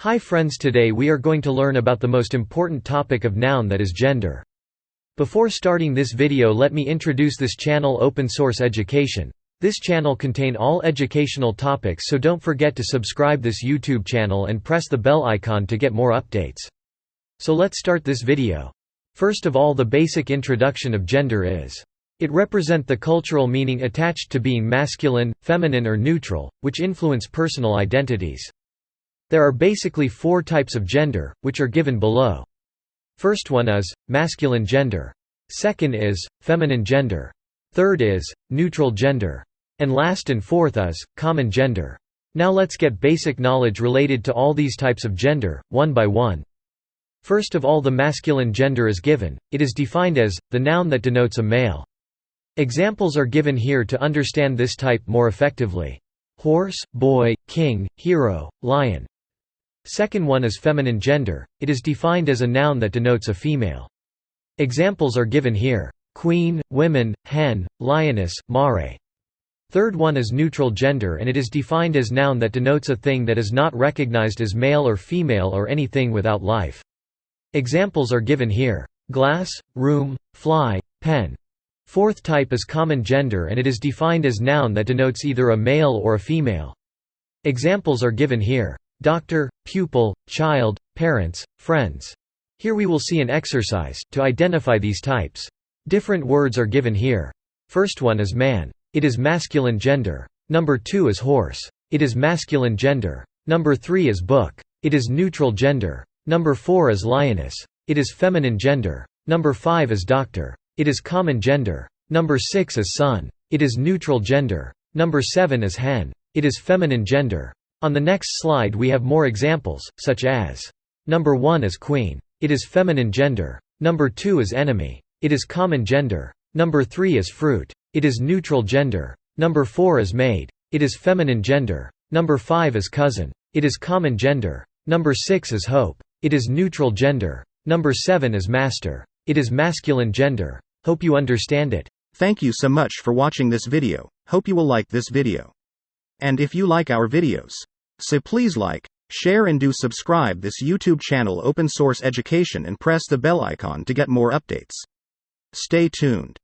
Hi friends today we are going to learn about the most important topic of noun that is gender. Before starting this video let me introduce this channel Open Source Education. This channel contain all educational topics so don't forget to subscribe this YouTube channel and press the bell icon to get more updates. So let's start this video. First of all the basic introduction of gender is. It represent the cultural meaning attached to being masculine, feminine or neutral, which influence personal identities. There are basically four types of gender, which are given below. First one is, masculine gender. Second is, feminine gender. Third is, neutral gender. And last and fourth is, common gender. Now let's get basic knowledge related to all these types of gender, one by one. First of all the masculine gender is given, it is defined as, the noun that denotes a male. Examples are given here to understand this type more effectively. Horse, boy, king, hero, lion. Second one is feminine gender, it is defined as a noun that denotes a female. Examples are given here. Queen, women, hen, lioness, mare. Third one is neutral gender and it is defined as noun that denotes a thing that is not recognized as male or female or anything without life. Examples are given here. Glass, room, fly, pen. Fourth type is common gender and it is defined as noun that denotes either a male or a female. Examples are given here doctor, pupil, child, parents, friends. Here we will see an exercise, to identify these types. Different words are given here. First one is man. It is masculine gender. Number 2 is horse. It is masculine gender. Number 3 is book. It is neutral gender. Number 4 is lioness. It is feminine gender. Number 5 is doctor. It is common gender. Number 6 is sun. It is neutral gender. Number 7 is hen. It is feminine gender. On the next slide we have more examples, such as Number 1 is queen. It is feminine gender. Number 2 is enemy. It is common gender. Number 3 is fruit. It is neutral gender. Number 4 is maid. It is feminine gender. Number 5 is cousin. It is common gender. Number 6 is hope. It is neutral gender. Number 7 is master. It is masculine gender. Hope you understand it. Thank you so much for watching this video. Hope you will like this video. And if you like our videos, so please like, share and do subscribe this YouTube channel Open Source Education and press the bell icon to get more updates. Stay tuned.